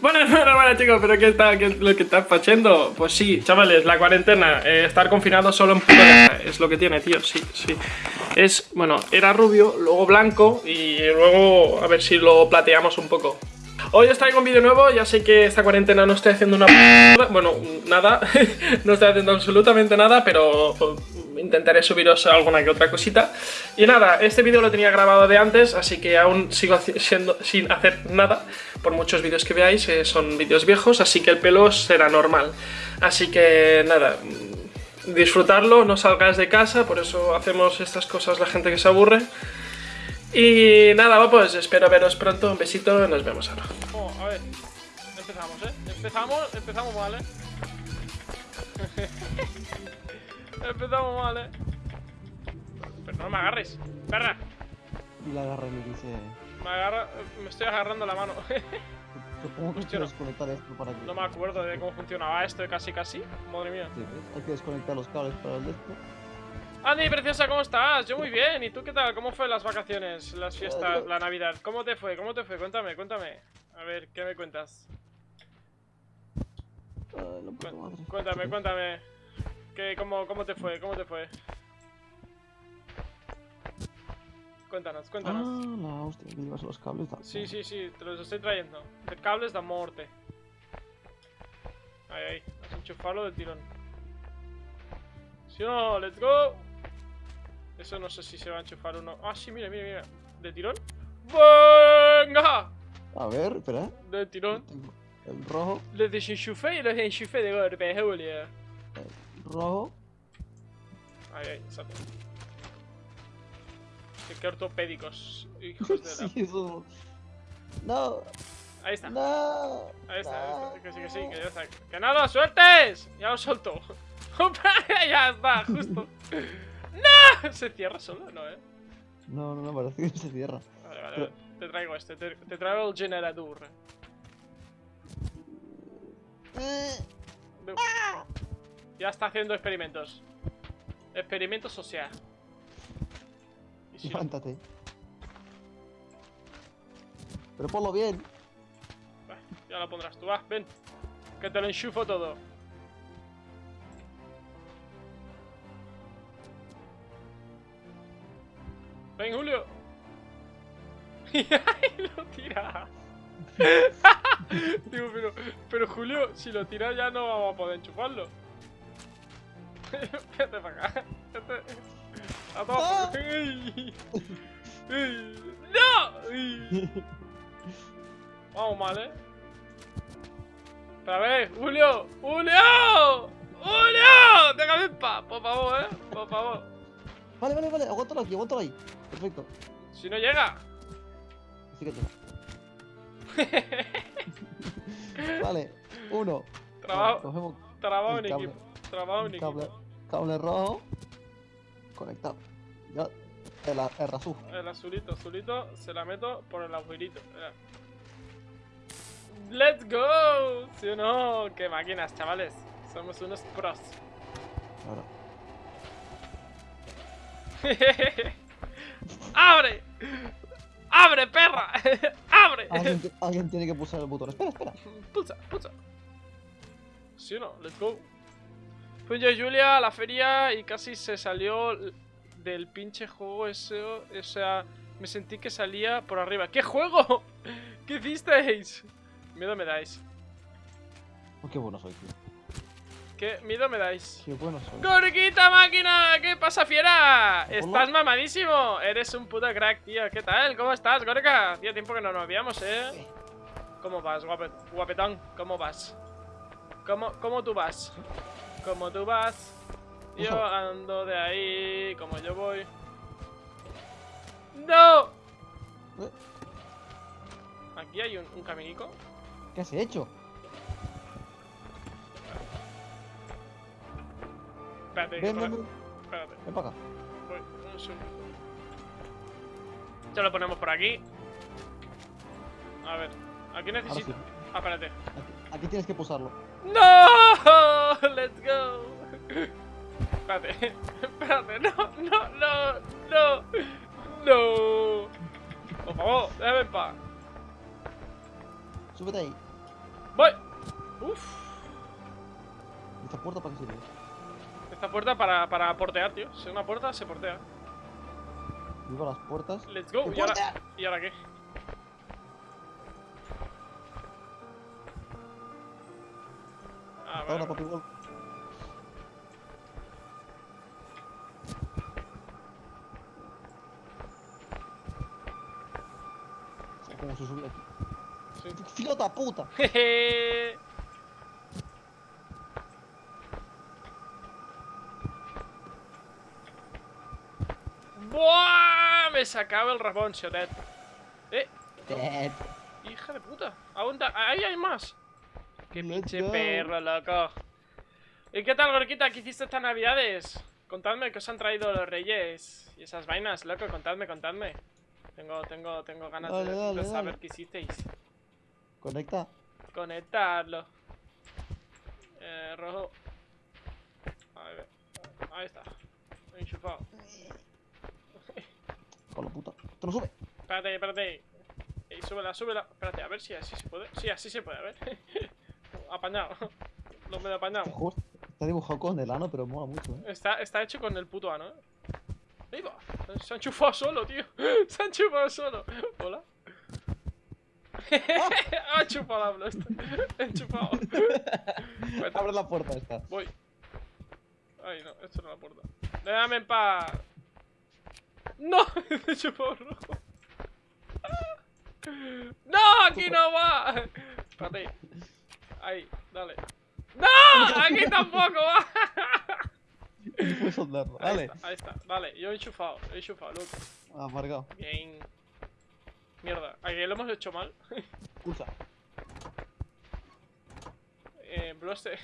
Bueno, bueno, bueno, chicos, pero ¿qué, está, qué es lo que estás haciendo? Pues sí, chavales, la cuarentena, eh, estar confinado solo en puta es lo que tiene, tío, sí, sí. Es, bueno, era rubio, luego blanco y luego a ver si lo plateamos un poco. Hoy os traigo un vídeo nuevo, ya sé que esta cuarentena no estoy haciendo una... Bueno, nada, no estoy haciendo absolutamente nada, pero intentaré subiros alguna que otra cosita. Y nada, este vídeo lo tenía grabado de antes, así que aún sigo siendo, sin hacer nada. Por muchos vídeos que veáis, eh, son vídeos viejos, así que el pelo será normal. Así que nada, disfrutarlo, no salgáis de casa, por eso hacemos estas cosas la gente que se aburre. Y nada, pues espero veros pronto, un besito, nos vemos ahora. Oh, a ver, empezamos, ¿eh? Empezamos, empezamos mal, ¿eh? empezamos mal, ¿eh? Pero no me agarres, perra. Y la agarra y le dice... Me agarra, me estoy agarrando la mano. Supongo que Hostia, desconectar esto para que... no me acuerdo de cómo funcionaba esto de casi casi. Madre mía. Sí. Hay que desconectar los cables para el esto. Andy, preciosa, ¿cómo estás? Yo muy bien. ¿Y tú qué tal? ¿Cómo fue las vacaciones, las fiestas, la Navidad? ¿Cómo te fue? ¿Cómo te fue? Cuéntame, cuéntame. A ver, ¿qué me cuentas? Cuéntame, cuéntame. ¿Qué, cómo, ¿Cómo te fue? ¿Cómo te fue? Cuéntanos, Ah, cuéntanos. la hostia, que llevas los cables. da- Sí, sí, sí, te los estoy trayendo. De cables de muerte. Ahí, ahí. Vas a enchufarlo del tirón. Si no, let's go. Eso no sé si se va a enchufar o no. Ah, sí, mira, mira, mira. ¿De tirón? ¡Venga! A ver, espera. De tirón. El rojo, Le desenchufé y los enchufé de golpe, Julia. el rojo. Ahí, ahí, exacto. Qué, qué ortopédicos, hijos de la... sí, eso... No, Ahí está. no. Ahí está, ahí no. está, que sí, que sí, que ya está. ¡Que no lo sueltes! Ya lo soltó. ya está, justo. ¡No! ¿Se cierra solo? No, eh. No, no, no, parece que se cierra. Vale, vale, Pero- vale. Te traigo este, te, te traigo el generador. Eh, Ya está haciendo experimentos. Experimentos social. Levántate. Pero ponlo bien. Va, ya lo pondrás tú, va, ven. Que te lo enchufo todo. Ven, Julio. Y ahí lo tira. Digo, pero, pero Julio, si lo tira ya no vamos a poder enchufarlo. Vete para acá. Vete. A todo. ¡Ey! ¡Ey! ¡No! Vamos mal, ¿eh? Pero a ver, Julio, Julio, Julio, déjame en paz, por favor, ¿eh? Por favor. Vale, vale, vale, aguántalo aquí, aguántalo ahí. Perfecto. Si no llega. Así que te... Vale, uno. Trabajo, trabajo en equipo. Trabajo en equipo. cable rojo. Conectado. Ya, el, el razú. El azulito, azulito, se la meto por el agujerito. ¡Let's go! ¿Sí o no? ¡Qué máquinas, chavales! Somos unos pros. Ahora. ¡Abre! ¡Abre, perra! ¡Abre! Alguien tiene que pulsar el botón. Espera, espera. Pulsa, pulsa. ¿Sí o no? Let's go. Fui yo y Julia a la feria y casi se salió del pinche juego ese. O sea, me sentí que salía por arriba. ¿Qué juego? ¿Qué hicisteis? Miedo me dais. Oh, qué bueno soy, tío. ¿Qué miedo me dais? Qué bueno soy. ¡Gorquita máquina! ¿Qué pasa, fiera? Hola. ¿Estás mamadísimo? Eres un puto crack, tío. ¿Qué tal? ¿Cómo estás, Gorka? Hacía tiempo que no nos veíamos, ¿eh? ¿Cómo vas, guapet guapetón? ¿Cómo vas? ¿Cómo, ¿Cómo tú vas? ¿Cómo tú vas? Yo ando de ahí, como yo voy. ¡No! Eh. Aquí hay un, un caminico. ¿Qué has hecho? Espérate, Ven, ven, ven. espérate. Ven para acá. Voy, un segundo. Ya lo ponemos por aquí. A ver, aquí necesito. sí. Ah, espérate. Aquí, aquí tienes que pulsarlo. ¡No! ¡Let's go! Espérate, espérate, no, no, no, no, no. Por favor, déjame en paz. Súbete ahí. Voy. Uf. ¿Esta puerta para qué sirve? Esta puerta para, para portear, tío. Si es una puerta, se portea. Vivo las puertas. Let's go. ¡Que ¿Y ahora! ¿Y ahora qué? Ahora, papi, gol. ¿Cómo se sube aquí? Sí. ¡Filota puta! Jeje. ¡Buah! Me sacaba el rabón, Siotet. Eh, Dead. hija de puta. Aún da- Ahí hay más. Qué pinche perro, loco. ¿Y qué tal, Gorquita? ¿Qué hiciste estas navidades? Contadme qué os han traído los reyes y esas vainas, loco. Contadme, contadme. Tengo, tengo, tengo ganas Dale, de, dale, saber dale. qué hicisteis. Conecta. Conectarlo. Eh, rojo. A ver. Ahí está. Enchufado. Con la puta. ¡Te lo sube! Espérate, espérate. Ey, súbela, súbela. Espérate, a ver si así se puede. Sí, así se puede, a ver. apañado. Lo medio apañado. Este está dibujado con el ano, pero mola mucho, eh. Está, está hecho con el puto ano, ¿eh? Ahí va. Se ha enchufado solo, tío. Se ha enchufado solo. Hola. ha enchufado la blast. He enchufado. Abre la puerta esta. Voy. Ay, no, esto no es la puerta. Déjame en paz. ¡No! He chupado rojo. ¡No! ¡Aquí no va! Espérate. Ahí, dale. ¡No! ¡Aquí tampoco puedes soldarlo. Ahí Dale. está, ahí está. Vale, yo he enchufado, he enchufado, loco. Amargado. Bien. Mierda, ¿a que lo hemos hecho mal? Pulsa. Eh, Bloste.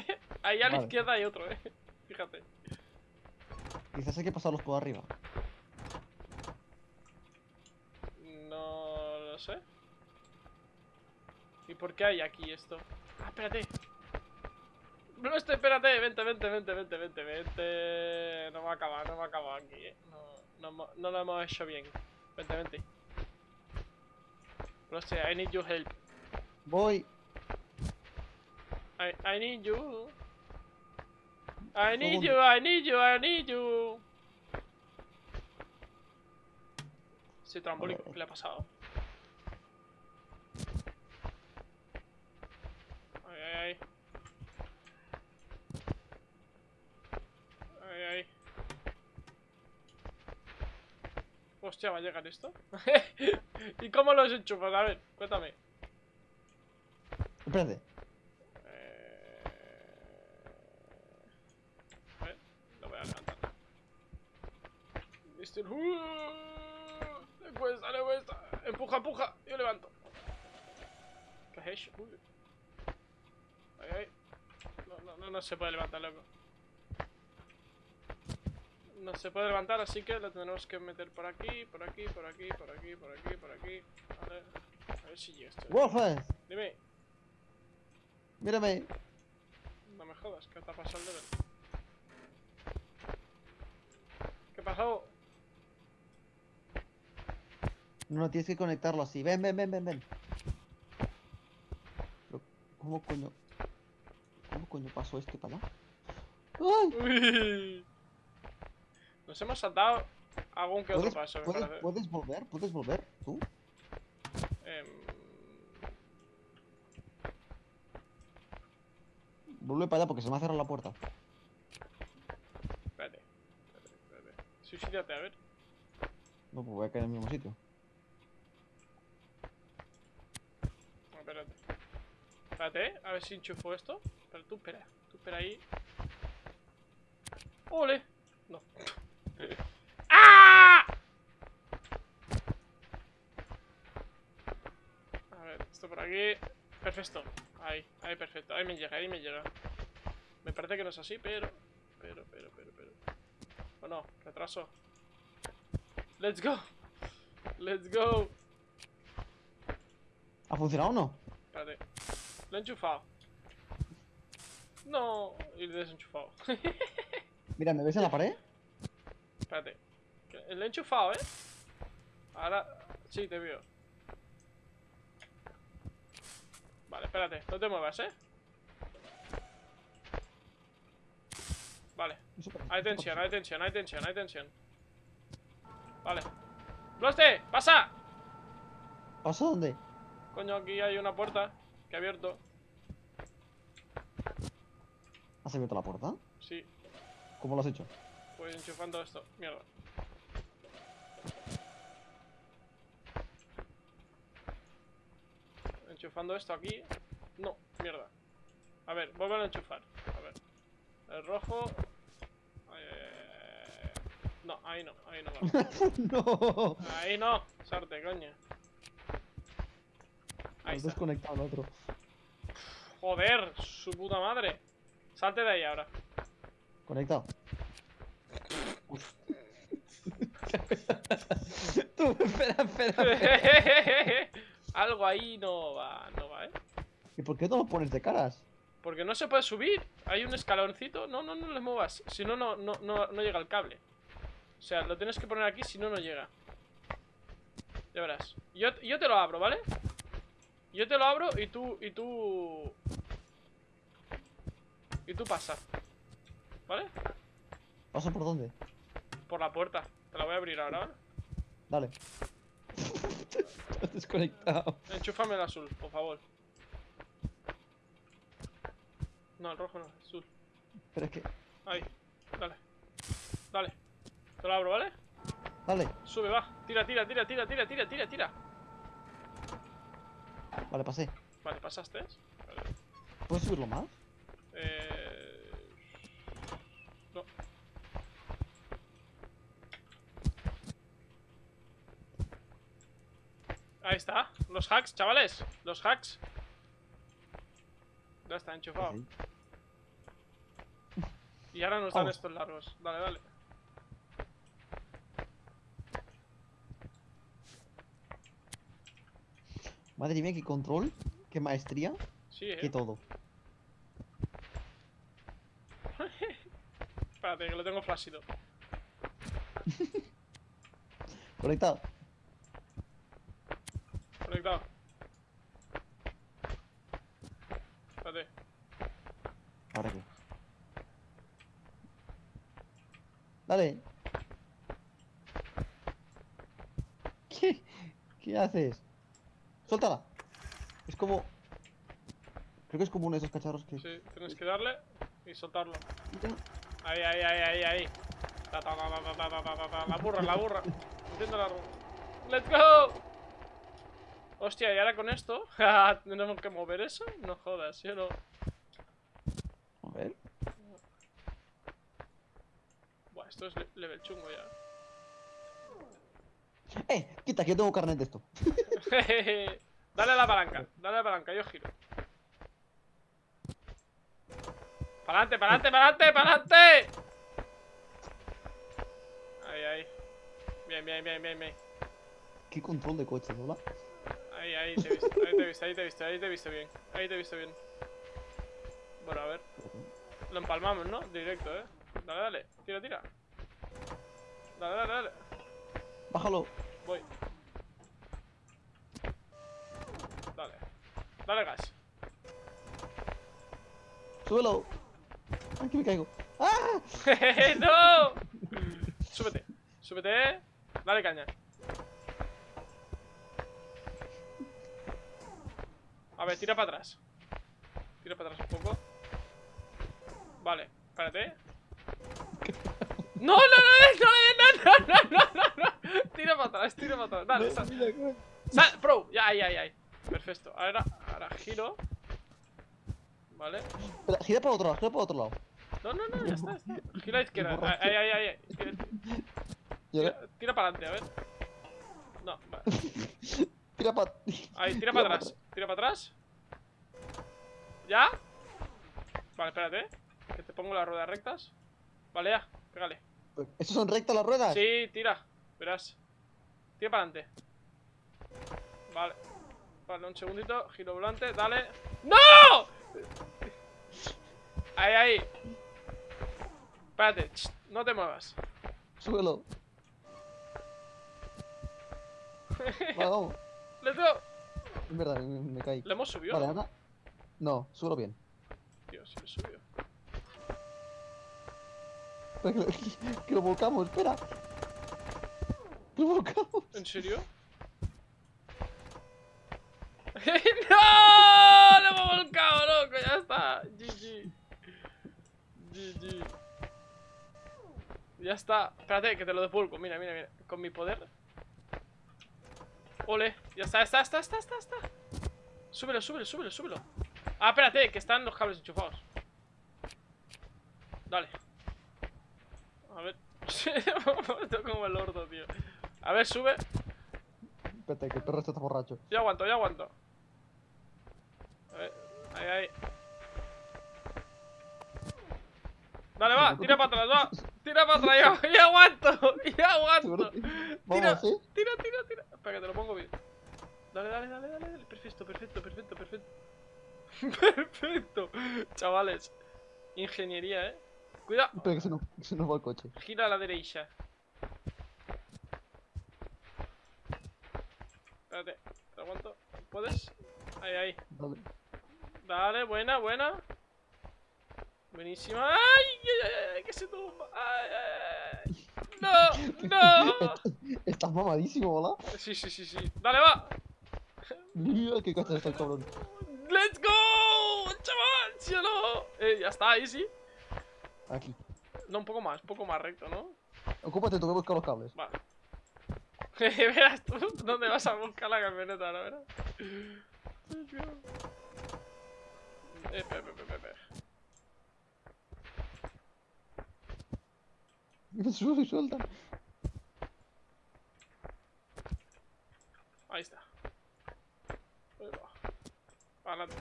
Ahí a la Vale. izquierda hay otro, eh. Fíjate. Quizás hay que pasarlos por arriba. No lo sé. ¿Y por qué hay aquí esto? Ah, espérate. No, este, espérate, vente, vente, vente, vente, vente, vente. No va a acabar, no va a acabar aquí, eh. No, no, lo hemos hecho bien. Vente, vente. No sé, I need your help. Voy. I, I need you. I need you, I need you, I need you. Ese trambólico. ¿qué le ha pasado? Ay, ay, ay. Hostia, ¿va a llegar esto? ¿Y cómo los enchufas? A ver, cuéntame. Espérate. Eh... A ver, lo voy a levantar. Mr. ¡Uh! Le cuesta, le cuesta. Empuja, empuja. Yo levanto. ¿Qué es eso? Uy. Ay. No, no, no, no se puede levantar, loco. No se puede levantar, así que lo tenemos que meter por aquí, por aquí, por aquí, por aquí, por aquí, por aquí. Vale. A ver si llega esto. Wolfes. Dime. Mírame. No me jodas, ¿qué te ha pasado? ¿Qué pasó? No, no, tienes que conectarlo así. Ven, ven, ven, ven, ven. ¿cómo coño? ¿Cómo coño pasó este para allá? ¡Ay! Nos hemos saltado algún que otro ¿Puedes, paso, me puedes- parece. puedes volver? ¿Puedes volver? ¿Tú? Em, Vuelve para allá porque se me ha cerrado la puerta. espérate, espérate, espérate. Suicídate, a ver. No, pues voy a caer en el mismo sitio. Espérate. Espérate, a ver si enchufo esto. Pero tú espera, tú espera ahí. ¡Ole! No. ¡Ah! A ver, esto por aquí. Perfecto. Ahí, ahí, perfecto. Ahí me llega, ahí me llega. Me parece que no es así, pero. Pero, pero, pero, pero. O no, retraso. Let's go. Let's go. ¿Ha funcionado o no? Espérate. Lo he enchufado. No. Y lo he desenchufado. Mira, ¿me ves en la pared? Espérate. Lo he enchufado, ¿eh? Ahora... Sí, te veo. Vale, espérate, no te muevas, ¿eh? Vale, hay tensión, hay tensión, hay tensión, hay tensión. Vale. ¡Bloste! ¡Pasa! ¿Pasa dónde? Coño, aquí hay una puerta que he abierto. ¿Has abierto la puerta? Sí, ¿Cómo lo has hecho? pues enchufando esto. Mierda. Enchufando esto aquí. No, mierda. A ver, vuelvo a enchufar. A ver. El rojo. Eh, No, ahí no, ahí no va. no. Ahí no, sarte, coño. Ahí Has está. desconectado el otro. Joder, su puta madre. Salte de ahí ahora. Conectado. Tú, espera, espera. Algo ahí no va, no va, ¿eh? ¿Y por qué no lo pones de caras? Porque no se puede subir. Hay un escaloncito. No, no, no le muevas. Si no, no, no, no, no llega el cable. O sea, lo tienes que poner aquí, si no, no llega. Ya verás. Yo, yo te lo abro, ¿vale? Yo te lo abro y tú, y tú... Y tú pasa. ¿Vale? ¿Pasa por dónde? Por la puerta. Te la voy a abrir ahora, ¿vale? Dale. Has desconectado. Enchúfame el azul, por favor. No, el rojo no, el azul. Pero es que. Ahí, dale. Dale. Te lo abro, ¿vale? Dale. Sube, va. Tira, tira, tira, tira, tira, tira, tira, tira. Vale, pasé. Vale, pasaste. Vale. ¿Puedes subirlo más? Eh... No. Ahí está. Los hacks, chavales. Los hacks. Ya está enchufado. Y ahora nos dan estos largos. Dale, dale. Madre mía, qué control, qué maestría, Sí, eh. qué todo. Espérate, que lo tengo flashido. Conectado. Conectado. Espérate. ¿Ahora qué? Dale. ¿Qué? ¿Qué haces? Suéltala. Es como... Creo que es como uno de esos cacharros que... Sí, tienes que darle y soltarlo. Ya. Ahí, ahí, ahí, ahí, ahí. La burra, la burra. Entiendo la ¡Let's go! Hostia, y ahora con esto. ¿Tenemos que mover eso? No jodas, yo no. A ver. Buah, esto es level chungo ya. ¡Eh! Quita, que tengo carnet de esto. dale a la palanca, dale a la palanca, yo giro. ¡Pa'lante, pa'lante, pa'lante, pa'lante! Ahí, ahí. Bien, bien, bien, bien, bien. ¿Qué control de coche, ¿no? Ahí, ahí te he visto, ahí te he visto, ahí te he visto, ahí te he visto bien. Ahí te he visto bien. Bueno, a ver. Lo empalmamos, ¿no? Directo, ¿eh? Dale, dale. Tira, tira. Dale, dale, dale. Bájalo. Voy. Dale. Dale gas. Súbelo. Ay, que me caigo. ¡Ah! ¡No! Súbete. Súbete. Dale caña. A ver, tira para atrás. Tira para atrás un poco. Vale, espérate. No, no, no, no, no, no, no, no, no, no. Tira para atrás, tira para atrás. Dale, sal. Sal, pro. Ya, ahí, ahí, ahí. Perfecto. Ahora, ahora giro. Vale. Espera, gira para otro lado, gira para otro lado. No, no, no, ya está. ya está. Gira a la izquierda. Ahí, ahí, ahí. ahí. Tira, para adelante, a ver. No, vale. tira para... Ahí, tira para atrás. Tira para atrás. ¿Ya? Vale, espérate. Que te pongo las ruedas rectas. Vale, ya. Pégale. ¿Estos son rectas las ruedas? Sí, tira. Verás. Tira para adelante. Vale. Vale, un segundito. Giro volante. Dale. ¡No! Ahí, ahí. Espérate. ch, no te muevas. Súbelo. Vamos. Let's go. Es verdad, me, me caí. ¿Le hemos subido? Vale. No, súbelo bien. Tío, si lo subió. Que, lo- que lo volcamos, espera. Que lo volcamos. ¿En serio? ¡No! ¡Lo hemos volcado, loco! ¡Ya está! GG. GG. Ya está. Espérate, que te lo devuelvo. Mira, mira, mira. Con mi poder. Ole. Ya está, está, está, está, está, está. Súbelo, súbelo, súbelo, súbelo. Ah, espérate, que están los cables enchufados. Dale. A ver. Estoy como el orto, tío. A ver, sube. Espérate, que el perro está borracho. Yo aguanto, yo aguanto. Ahí, ahí. Dale, va, tira para atrás, va. Tira para atrás, yo aguanto, yo aguanto. Tira, tira, tira, tira. Espera, que te lo pongo bien. Dale, dale, dale, dale. dale. Perfecto, perfecto, perfecto, perfecto. Perfecto. Chavales. Ingeniería, eh. Cuidado. Espera que se nos, que se nos va el coche. Gira a la derecha. Espérate, te aguanto. ¿Puedes? Ahí, ahí. Dale. Dale, buena, buena. Buenísima. ¡Ay! ¡Ay, ay, ay! ¡Que se tumba! ¡Ay, ay, ay! ¡No! ¡No! Estás mamadísimo, ¿hola? Sí, sí, sí, sí. ¡Dale, va! Mira qué cacha está el cabrón. ¡Let's go! ¡Chaval! ¿Sí o no? Eh, ya está, ahí sí. Aquí. No, un poco más, un poco más recto, ¿no? Ocúpate tú que buscar los cables. Vale. Verás tú dónde vas a buscar la camioneta ahora, verás. Eh, espera. Sube y suelta. Ahí está. Ahí va. Adelante.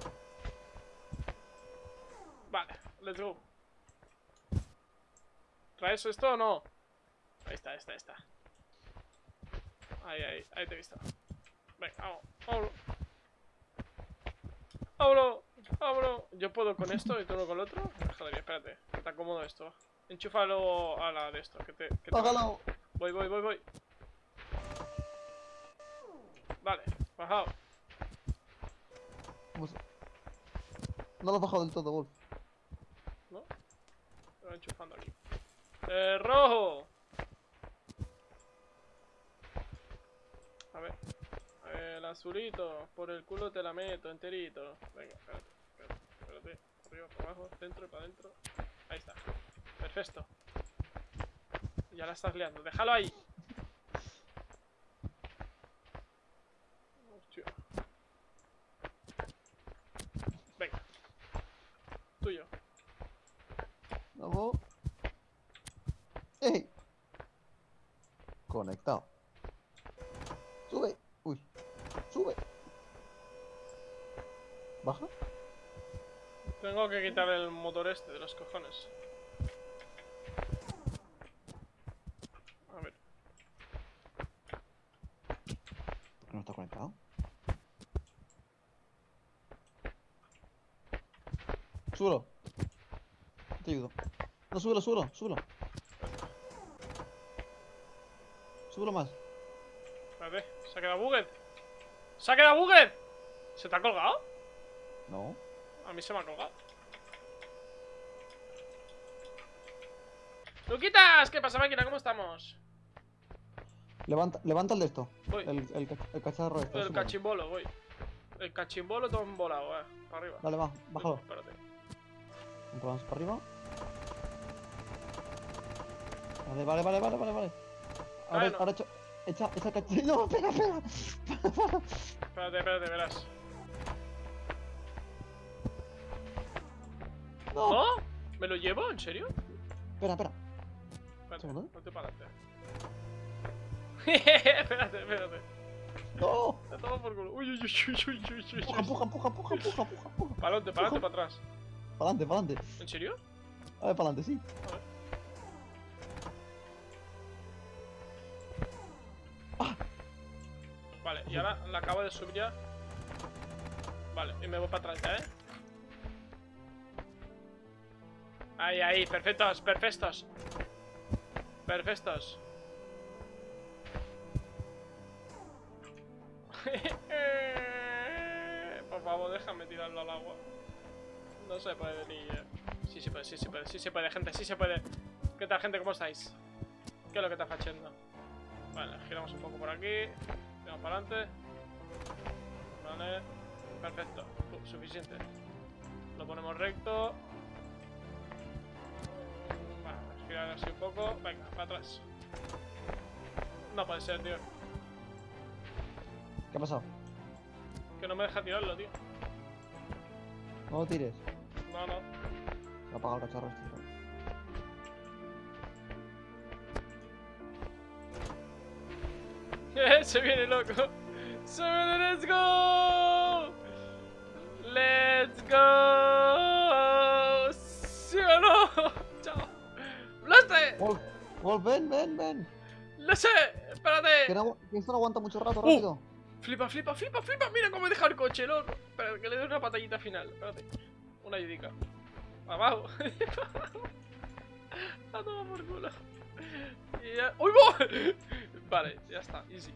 Vale, let's go. ¿Traes esto o no? Ahí está, ahí está, ahí está. Ahí, ahí, ahí te he visto. Venga, vamos, vámonos. Vámonos, vámonos. Yo puedo con esto y tú no con el otro. Joder, espérate, que te acomodo esto. Enchúfalo a la de esto, que te... Que te. Voy, voy, voy, voy. Vale, bajado. No lo has bajado del todo, Wolf. ¿No? Lo voy enchufando aquí. ¡Eh, rojo! A ver. El azulito. Por el culo te la meto enterito. Venga, espérate, Arriba, para abajo, dentro y para adentro. Ahí está. Perfecto. Ya la estás liando. Déjalo ahí. Hostia. Venga. Tuyo. Vamos. ¡Ey! Conectado. Sube. Uy. Sube. Baja. Tengo que quitar el motor este de los cojones. A ver. ¿Por qué no está conectado? Súbelo. Te ayudo. No, súbelo, súbelo, súbelo. Súbelo más. Espérate, se ha quedado bugged. ¡Se ha quedado bugged! ¿Se te ha colgado? No. A mí se me ha colgado. ¡Luquitas! ¿Qué pasa, máquina? ¿Cómo estamos? Levanta, levanta el de esto. Voy. El, el, el cacharro este. El cachimbolo, voy. El cachimbolo todo embolado, eh. Para arriba. Dale, va, bájalo. Espérate. Más para arriba. Vale, vale, vale, vale, vale, vale. Ahora, Bueno. ahora echa, echa, echa el. No, espera, espera. Espérate, espérate, verás. No. ¿No? ¿Me lo llevo? ¿En serio? Espera, espera. Espérate, Segundo. ponte para adelante. espérate, espérate. No. Te tomo por culo. Uy, uy, uy, uy, uy, uy, uy, Empuja, uy. empuja, empuja, empuja, empuja, empuja, empuja. Para adelante, para adelante, para atrás. Para adelante, para adelante. ¿En serio? A ver, para adelante, sí. Vale, y ahora la acabo de subir ya. Vale, y me voy para atrás ya, ¿eh? Ahí, ahí, perfectos, perfectos. Perfectos. Por favor, déjame tirarlo al agua. No se puede ni... Sí se puede, sí se puede, sí se puede, gente, sí se puede. ¿Qué tal, gente? ¿Cómo estáis? ¿Qué es lo que está haciendo? Vale, giramos un poco por aquí. Tiramos para adelante. Vale. Perfecto. Su- suficiente. Lo ponemos recto. Vale, así un poco. Venga, para atrás. No puede ser, tío. ¿Qué ha pasado? Que no me deja tirarlo, tío. No lo tires. No, no. Se ha apagado el cacharro este. Se viene loco. Se viene, let's go. Let's go. ¿Sí o no? Chao. Wolf, ven, ven, ven. ¡Lo sé! Que, ¡Espérate! no- que esto no aguanta mucho rato, Uh. rápido. Flipa, flipa, flipa, flipa. Mira cómo he dejado el coche, loco. Espera, que le doy una patallita final. Espérate. Una ayudica. Abajo. A tomar por culo. Y ya... ¡Uy, voy! Vale, ya está. Easy.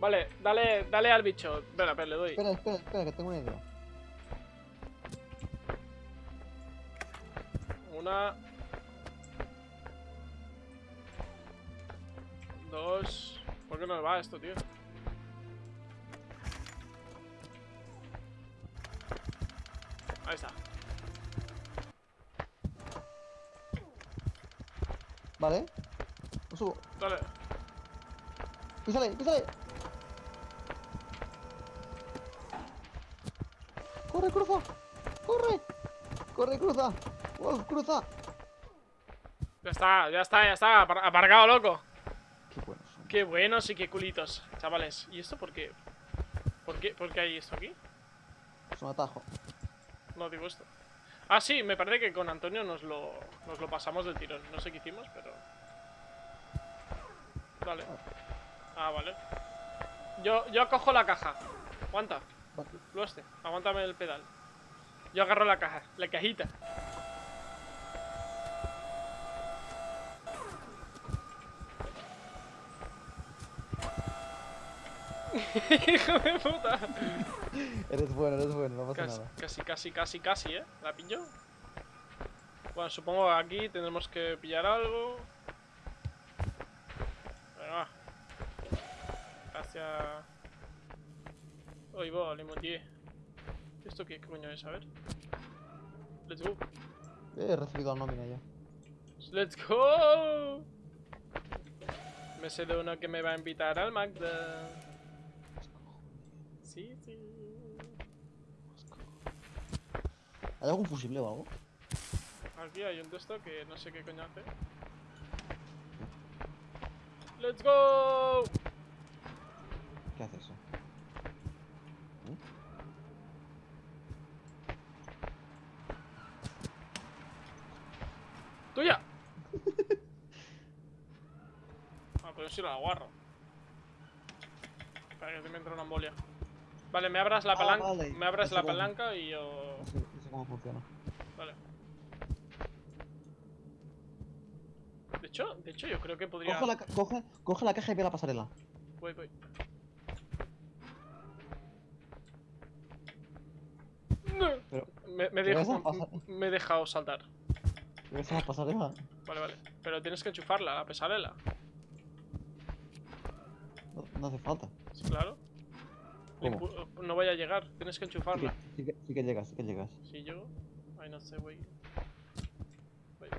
Vale, dale, dale al bicho. Espera, espera, le doy. Espera, espera, espera, que tengo una idea. Una. Dos. ¿Por qué no me va esto, tío? Písale, písale. Corre, cruza. Corre. Corre, cruza. Wolf, cruza. Ya está, ya está, ya está. apar- Aparcado, loco. Qué buenos son. Qué buenos y qué culitos, chavales. ¿Y esto por qué? ¿Por qué, ¿Por qué hay esto aquí? Es un atajo. No digo esto. Ah, sí, me parece que con Antonio nos lo, nos lo pasamos del tirón. No sé qué hicimos, pero... Vale. Ah, vale. Yo, yo cojo la caja. Aguanta. Lo este. Aguántame el pedal. Yo agarro la caja. La cajita. Hijo de puta. Eres bueno, eres bueno, no pasa Casi, nada. casi, casi, casi, casi, ¿eh? ¿La pillo? Bueno, supongo que aquí tendremos que pillar algo. Venga, va. Hacia... Oye, va, Limoutier. ¿Esto qué coño es? A ver. Let's go. He recibido la nómina ya. Let's go. Me sé de uno que me va a invitar al Magda. Sí, sí. ¿Hay algún fusible o algo? Aquí hay un texto que no sé qué coño hace. ¡Let's go! ¿Qué hace eso? ¡Tuya! ah, pero si la aguarro. Espera que me entra una embolia. Vale, me abras la Ah, palanca. vale. Me abras Eso la palanca y yo. No sé, no sé cómo funciona. Vale. De hecho, de hecho yo creo que podría. Coge la, coge, coge la caja y ve la pasarela. Voy, voy. Pero, Me, me, ¿qué dejo- me he dejado saltar. ¿ves la pasarela? Vale, vale. Pero tienes que enchufarla, la pesarela. No, no hace falta. Sí, claro. No vaya a llegar, tienes que Sí que, enchufarla. sí, que, sí que llegas, sí que llegas. Si yo. Ay, no sé, güey. Güey,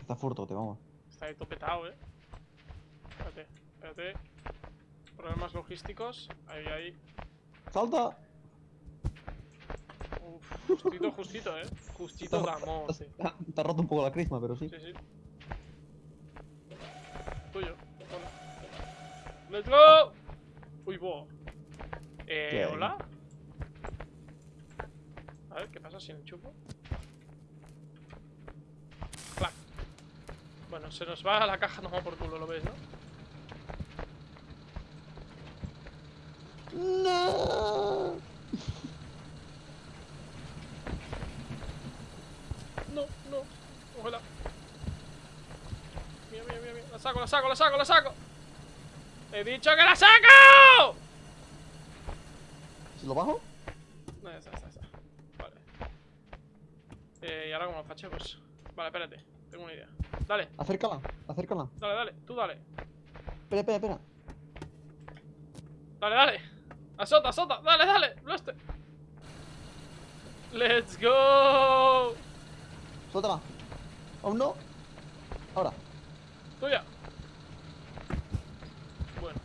Está furto, te vamos. Está ahí topetado, eh. Espérate, espérate. Problemas logísticos. Ahí, ahí. ¡Salta! Uf, justito, justito, eh. Justito amor, Te, sí. te ha roto un poco la crisma, pero sí. Sí, sí. Tuyo. Toma. ¡Let's go! Uy, bo. Eh. ¿hola? A ver, ¿qué pasa si enchufo? Clac. Bueno, se nos va a la caja nomás por culo, lo ves, ¿no? ¡No! No, no. Ojalá. Mira, mira, mira, mira. La saco, la saco, la saco, la saco. ¡He dicho que la saco! ¿Si lo bajo? No, ya está, ya está. Eh, ¿Y ahora cómo lo fachemos? Vale, espérate. Tengo una idea. Dale, Acércala, acércala. dale, dale. Tú dale. Espera, espera, espera. Dale, dale. Azota, azota. Dale, dale. Blaster. Let's go. Suéltala. Aún no. Ahora. Tuya. Bueno,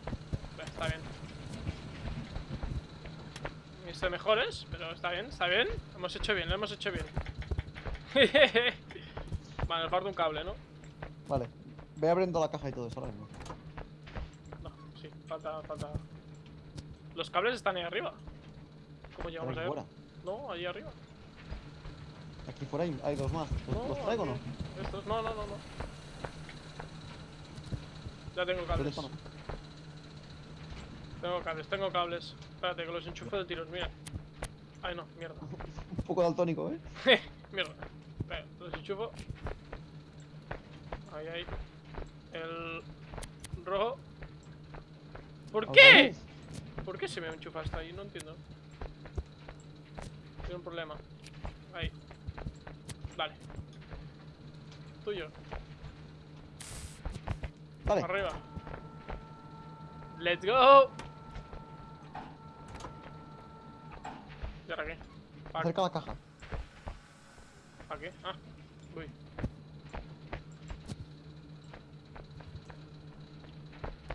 está bien. Visto mejores, pero está bien, está bien. Hemos hecho bien, lo hemos hecho bien. vale, nos falta un cable, ¿no? Vale. Ve abriendo la caja y todo eso ahora mismo. No, sí, falta, falta. Los cables están ahí arriba. ¿Cómo llegamos aquí a fuera. No, ahí arriba. Aquí fuera hay, hay dos más. ¿Los, No, los traigo o no? Estos, no, no, no, no. Ya tengo ¿Dónde cables. Tengo cables, tengo cables. Espérate, que los enchufo de tiros, mira. Ay, no, mierda. Un poco daltónico, ¿eh? mierda. Venga, los enchufo. Ahí, ahí. El rojo. ¿Por ¿Otra qué? ¿Por qué se me enchufa hasta ahí? No entiendo. Tiene un problema. Vale. Tuyo. Vale. Arriba. Let's go. ¿Y ahora qué? ¿Para Acerca la caja. ¿Para qué? Ah. Uy.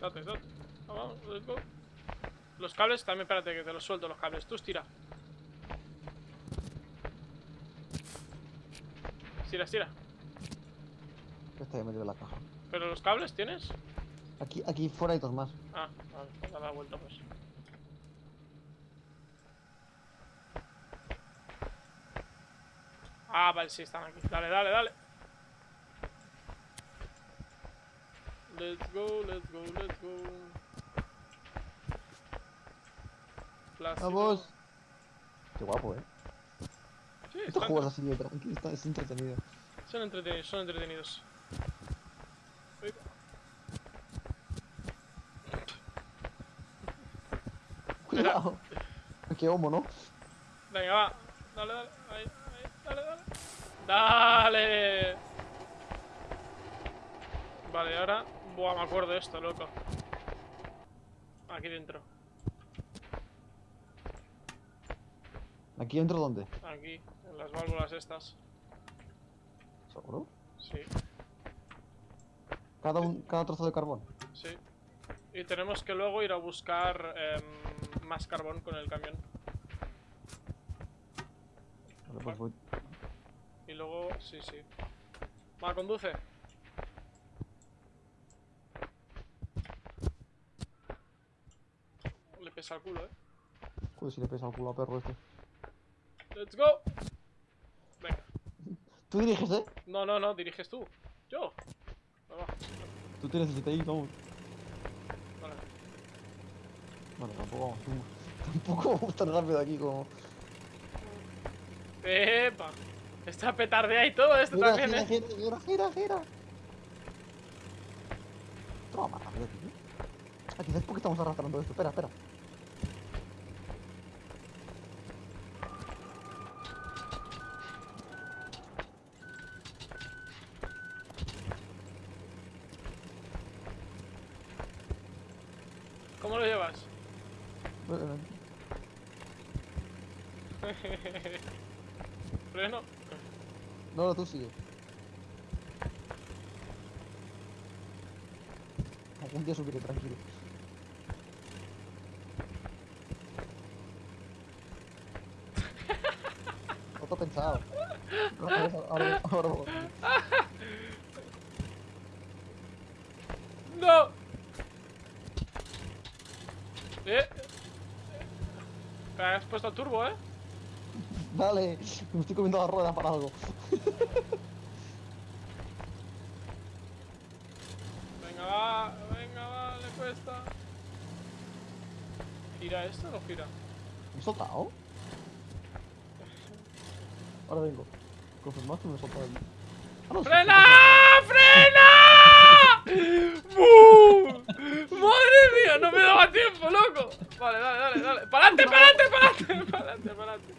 Date, date. Vamos, let's go. Los cables también, espérate que te los suelto los cables. Tú estira. Estira, estira. Esta ya me la caja. ¿Pero los cables tienes? Aquí, aquí fuera hay dos más. Ah, vale, pues dale la vuelta pues. Ah, vale, sí, están aquí. Dale, dale, dale. Let's go, let's go, let's go. Plástico. Vamos. Qué guapo, eh. Sí, Estos juegos así de tranqui, está, es entretenido. Son entretenidos, son entretenidos. Cuidado. Qué homo, ¿no? Venga, va. Dale, dale. Ahí, ahí. Dale, dale. Dale. Vale, ahora. Buah, me acuerdo de esto, loco. Aquí dentro. ¿Aquí dentro dónde? Aquí, en las válvulas estas. ¿Seguro? Sí, Cada, un, cada trozo de carbón. sí. Y tenemos que luego ir a buscar em, más carbón con el camión. Vale, pues voy. Y luego, sí, sí. Va, conduce. Le pesa el culo, eh. Joder, si le pesa el culo a perro este. Let's go. Tú diriges, ¿eh? No, no, no, diriges tú. Yo. Tú tienes el ahí, vamos. Vale. Bueno, tampoco vamos. Tampoco vamos tan rápido aquí como. Epa. Esta petardea y todo esto Gira, también, gira, eh. gira, gira, gira. Toma tío. Ah, quizás porque estamos arrastrando esto. Espera, espera. ¿Cómo lo llevas? Eh, Freno. No, no, tú sigue. Algún día subiré, tranquilo. No te he pensado. Ahora, ahora, ahora, ahora. ¡No! Eh. Has puesto el turbo, eh. Dale, me estoy comiendo la rueda para algo. Venga, va, venga, va, le cuesta. ¿Gira esto o no gira? ¿Me he soltado? Ahora vengo. Confirmaste una ah, sopa ¡Frena! ¡Frena! ¡Madre mía! ¡No me daba tiempo, loco! Vale, dale, dale, dale. ¡Palante, palante, palante! ¡Palante, palante!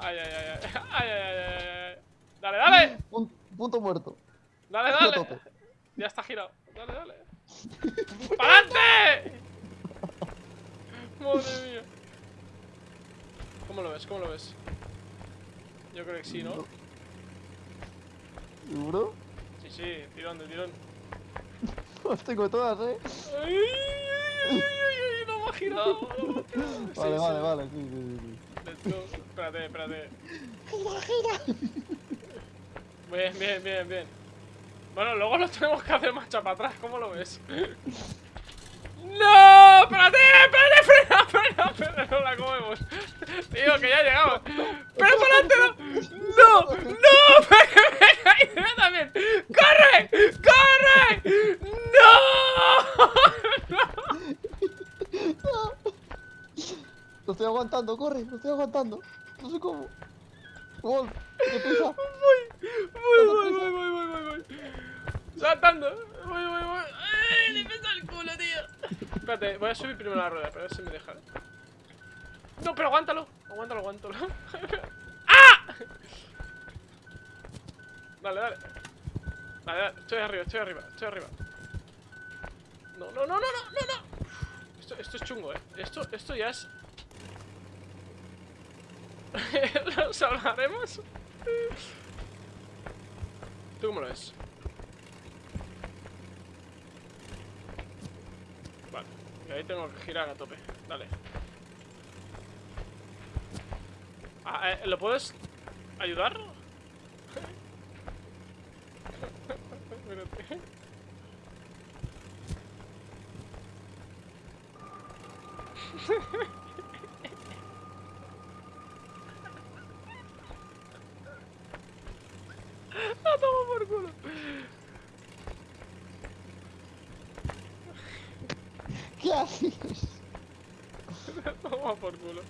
¡Ay, ay, ay! ¡Ay, ay, ay! ay, ay. dale! dale punto, punto muerto. Dale, dale. Ya está girado. Dale, dale. ¡Palante! Madre mía. ¿Cómo lo ves? ¿Cómo lo ves? Yo creo que sí, ¿no? ¿Seguro? Sí, sí, tirón de tirón. Las tengo todas, eh. ¡Ay, ay, ay, ay, ay! ¡No me ha girado! no me ha girado. Sí, Vale, sí. vale, vale, sí, sí, sí. Let's go. Espérate, espérate. Bien, bien, bien, bien. Bueno, luego lo tenemos que hacer marcha para atrás, ¿cómo lo ves? ¡No! ¡Espérate! ¡Espérate! ¡Frena! ¡Frena! ¡No la comemos! Tío, que ya llegamos. ¡Pero para adelante no! ¡No! ¡No! ¡Venga, venga! ¡Y yo también! ¡Corre! ¡Corre! ¡No! Lo estoy aguantando, corre, lo estoy aguantando. No sé cómo. Gol, qué pesa. Voy, voy, voy, voy, voy, voy, voy, voy. Saltando. Voy, voy, voy. ¡Ay, le pesa el culo, tío! Espérate, voy a subir primero la rueda, para ver si me deja. No, pero aguántalo. Aguántalo, aguántalo. ¡Ah! Dale, dale. Dale, dale. Estoy arriba, estoy arriba, estoy arriba. No, no, no, no, no, no, no. Esto, esto es chungo, eh. Esto, esto ya es. ¿Lo salvaremos? ¿Tú cómo lo ves? Vale, y ahí tengo que girar a tope. Dale. Ah, eh, ¿Lo puedes ayudar? Espérate. ¡A tomar por culo! Toma por culo.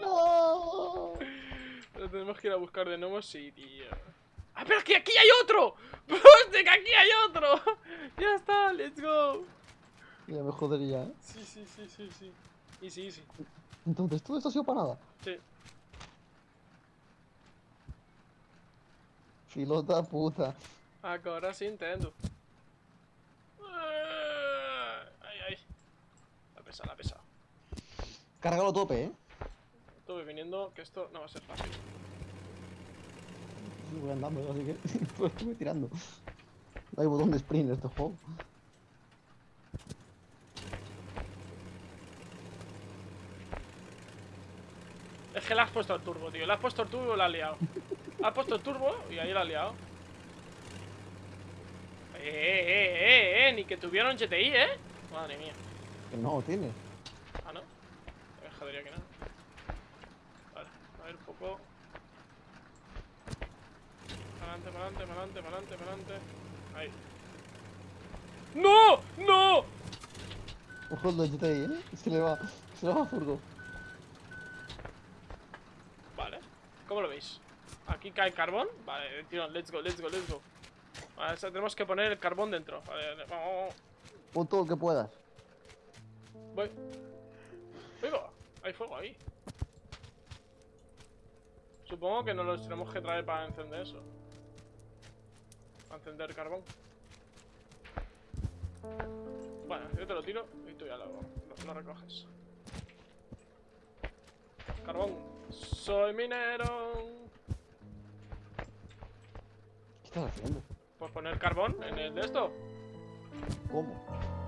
No. Pero tenemos que ir a buscar de nuevo, sí, tío. ¡Ah, pero que aquí hay otro! ¡Hostia, que aquí hay otro! Ya está, let's go. Ya me jodería, ¿eh? Sí, sí, sí, sí, sí. Easy, easy. Entonces, ¿todo esto ha sido para nada? Sí. Filota puta. Ahora sí entiendo. Ay, ay. La pesa, la pesa. Cárgalo tope, ¿eh? Estuve viniendo que esto no va a ser fácil. Voy andando, así que estuve tirando. No hay botón de sprint en este juego. Es que le has puesto el turbo, tío. Le has puesto el turbo y la has liado. has puesto el turbo y ahí la has liado. Eh, eh, eh, eh, eh. Ni que tuviera un GTI, eh. Madre mía. Que no tiene. Jodería que no. Vale, a ver un poco. Para adelante, para adelante, para adelante, para adelante, para adelante. Ahí. ¡No! ¡No! Ojo el de GTI, ¿eh? Se le va. Se le va a furgo. Vale. ¿Cómo lo veis? Aquí cae carbón. Vale, tío, let's go, let's go, let's go. Vale, o sea, tenemos que poner el carbón dentro. Vale, vamos. Pon todo lo que puedas. Voy. Hay fuego ahí. Supongo que nos los tenemos que traer para encender eso. Para encender carbón. Bueno, yo te lo tiro y tú ya lo, lo- lo recoges. Carbón. Soy minero. ¿Qué estás haciendo? Pues poner carbón en el de esto. ¿Cómo?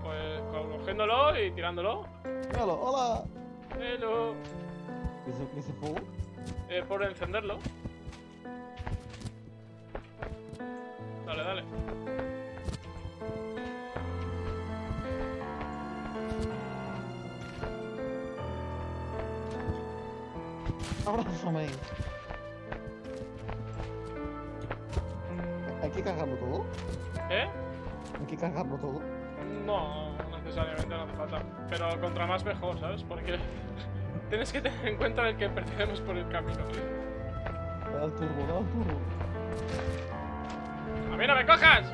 Pues cogiéndolo y tirándolo. Hola. Hello. ¿Qué es ese fuego? Eh, por encenderlo. Dale, dale. Abrázame. ¿Hay que cargarlo todo? ¿Eh? ¿Hay que cargarlo todo? No, necesariamente no hace falta. Pero contra más mejor, ¿sabes? Porque tienes que tener en cuenta el que pertenecemos por el camino. Da el turbo, da el turbo. ¡A mí no me cojas!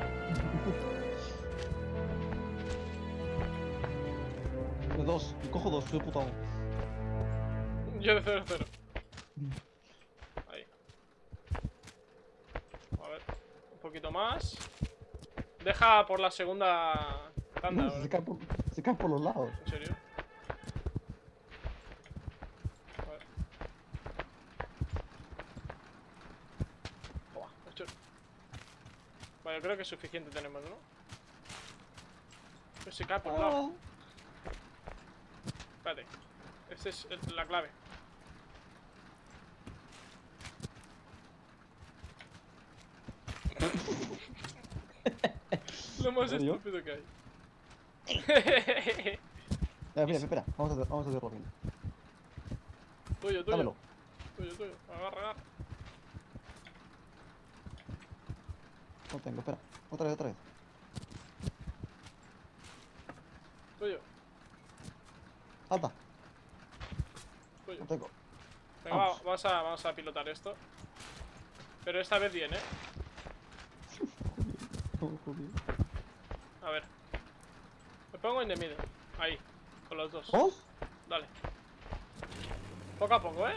De dos, cojo dos, soy puta amo. Yo de 0 0. Ahí. A ver. Un poquito más. Deja por la segunda se, cae por, se cae por los lados. ¿En serio? Vale, creo que es suficiente tenemos, ¿no? Pues se cae por un lado. Espérate. Esta es el- la clave. Lo más estúpido que hay. Espera, espera, espera. Vamos a, vamos a hacerlo bien. tuyo, tuyo. Dámelo. Tuyo, tuyo. Agarra, agarra. No tengo, espera. Otra vez, otra vez. Tuyo, Salta. tuyo. No tengo. Venga, va, Vamos. a, vamos a pilotar esto. Pero esta vez bien, ¿eh? A ver. Pongo en the middle. Ahí. Con los dos. ¿Dos? Dale. Poco a poco, ¿eh?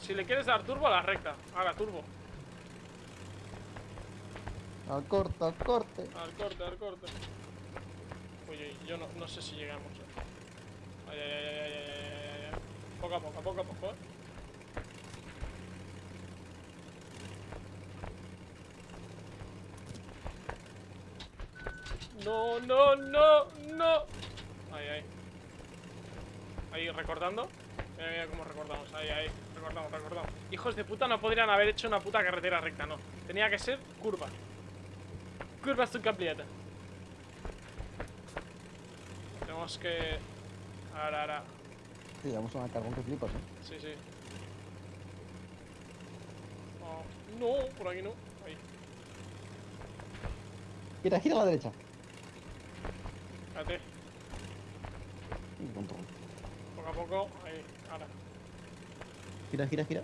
Si le quieres dar turbo a la recta. Haga turbo. Al corte, al corte. Al corte, al corte. Uy, uy, yo no, no sé si llegamos. ¿eh? Ay, ay, ay, ay, ay, ay, ay, ay. Poco a poco, poco a poco, ¿eh? No, no, no, Ahí, ahí. Ahí, recortando. Mira, mira cómo recortamos. Ahí, ahí. Recortamos, recortamos. Hijos de puta no podrían haber hecho una puta carretera recta, no. Tenía que ser curva. Curva su completa. Tenemos que... Ahora, ahora. Sí, llevamos una carbón que flipas, eh. Sí, sí. Oh, no, por aquí no. Ahí. Gira, gira a la derecha. Espérate. Poco a poco. Ahí. Ahora. Gira, gira, gira.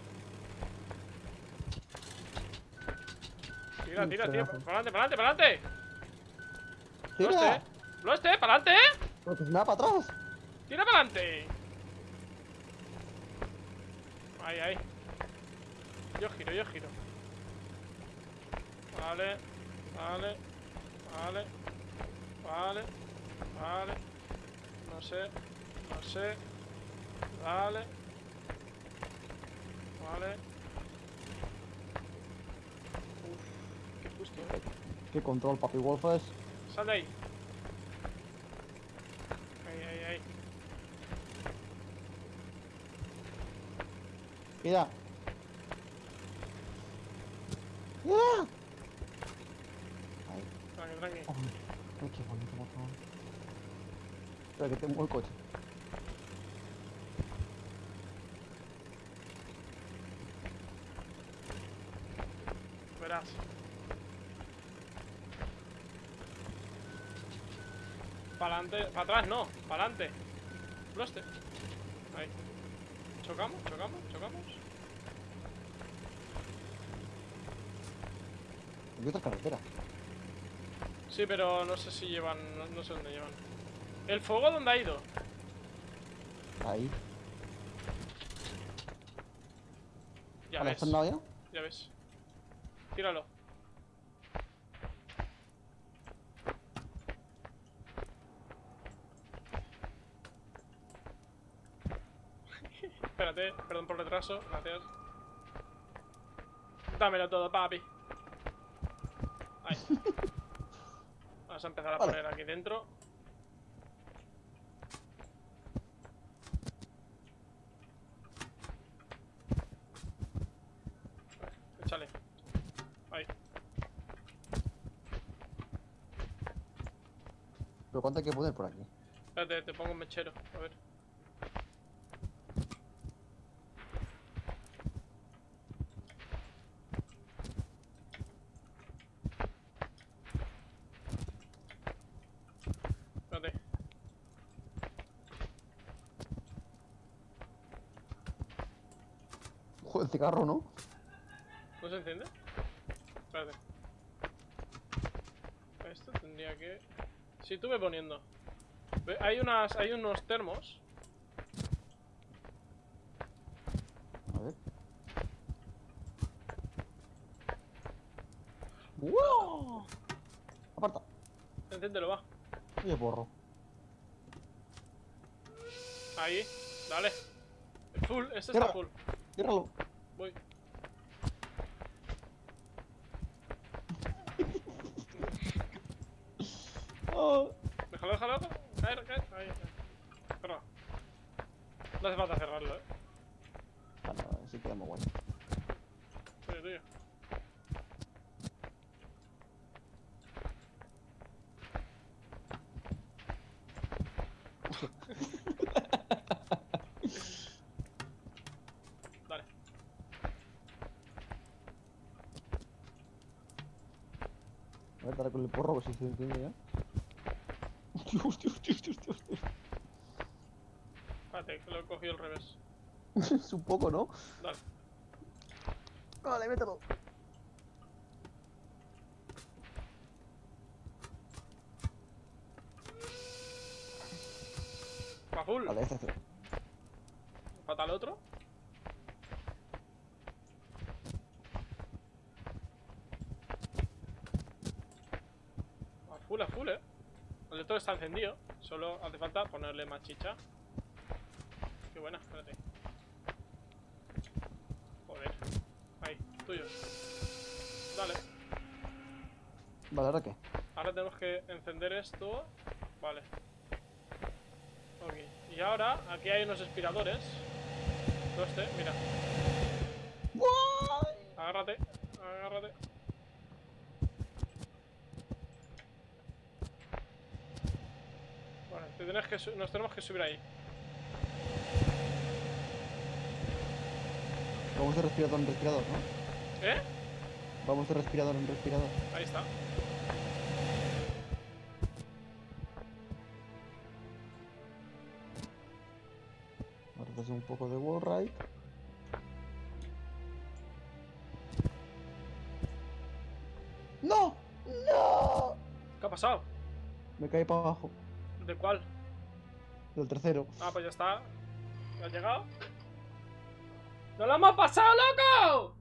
Tira, tira, tira. Para adelante, para adelante, para adelante. ¡Gira! Bloste. Para adelante. Se me va para atrás. Tira para adelante. Ahí, ahí. Yo giro, yo giro. Vale, vale, vale, vale, vale. No sé, sé. Vale. Vale. Uf, qué justo. ¿eh? Qué control, papi Wolfes. Sal de ahí. Ahí, ahí, ahí. Gira. ¡Gira! Ahí. Tranqui, tranqui. Ay, ay, qué bonito, por favor. Espera, que tengo el coche. Verás. Para adelante, para atrás no, para adelante. Ahí. Chocamos, chocamos, chocamos. Hay otra carretera. Sí, pero no sé si llevan, no, no sé dónde llevan. ¿El fuego dónde ha ido? Ahí. Ya ves, ¿está al lado ya? ya ves. Tíralo. Perdón por el retraso, gracias. Dámelo todo, papi. Ahí. Vamos a empezar a Vale. poner aquí dentro. Échale. Ahí. Pero ¿cuánto hay que poner por aquí? Espérate, te pongo un mechero. A ver. ¿no? ¿No se enciende? Espérate. Esto tendría que... Sí, tú ve poniendo. Hay, unas, hay unos termos. A ver. ¡Wow! Aparta. Enciéndelo, va. Y el borro. Ahí, dale. Full, este está full. Ciérralo. Voy. Oh. Déjalo, déjalo. Caer, caer. Ahí, ahí. Cerra. No hace falta cerrarlo, eh. Ah, no, sí queda muy guay. Tuyo, tuyo. Dale. A ver, dale con el porro, ver si se entiende ya. Hostia, hostia, hostia, hostia, hostia. Espérate, que lo he cogido al revés. Es un poco, ¿no? Dale. Vale, mételo. Va full. Vale, este hace. Falta el otro. A full, a full, eh. El está encendido. Solo hace falta ponerle más chicha. Qué buena, espérate. Joder. Ahí, tuyo. Dale. Vale, ¿ahora qué? Ahora tenemos que encender esto. Vale. Ok. Y ahora, aquí hay unos aspiradores. Todo este, mira. Agárrate, agárrate. Vale, te tienes que nos tenemos que subir ahí. Vamos de respirador en respirador, ¿no? ¿Eh? Vamos de respirador en respirador. Ahí está. Hace un poco de wall ride. ¡No! ¡No! ¿Qué ha pasado? Me caí para abajo. ¿De cuál? Del tercero. Ah, pues ya está. ¿Ha llegado? ¡No lo hemos pasado, loco!